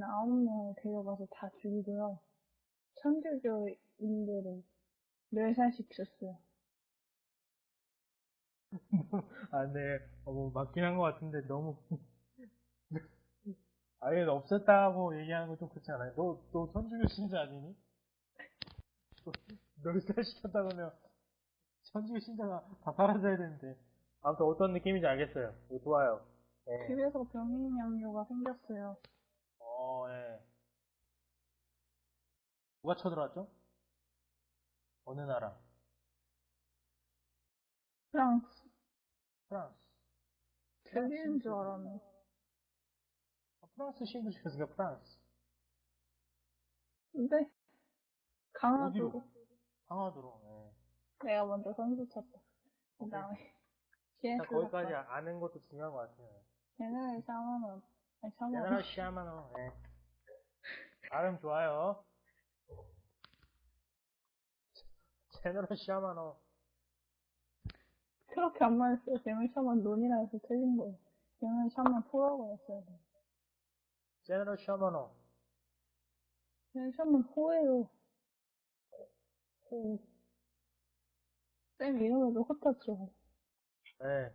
프랑스인 아홉 명을 데려가서 다 죽이고요. 천주교인들을 멸살시켰어요. 아, 네. 어, 뭐, 맞긴 한 것 같은데, 너무. 아예 없었다고 얘기하는 건 좀 그렇지 않아요? 너, 너 선주교 신자 아니니? 널살 시켰다 그러면, 선주교 신자가 다 사라져야 되는데. 아무튼 어떤 느낌인지 알겠어요. 좋아요. 예. 집에서 병인 양요가 생겼어요. 어, 예. 누가 쳐들어왔죠? 어느 나라? 프랑스. 프랑스. 들리는 줄 알았네. 아, 프랑스 신부 시켰으니까 프랑스. 근데 강화도로? 상하도로. 예. 내가 먼저 선수 쳤다. 그 다음에 자, 거기까지 아는 것도 중요한 것 같아요. 제네럴 아니 샤먼 제너럴 시아마노. 예. 발음 좋아요. 제너럴 시아마노. 그렇게 안 말했어요. 제네럴 샤먼 논이라 해서 틀린 거예요. 제네럴 샤먼 호라고 했어요. 제너럴 시아마노. 제네럴 샤먼 호예요. 호. 쌤 이름에도 호자 죠 예.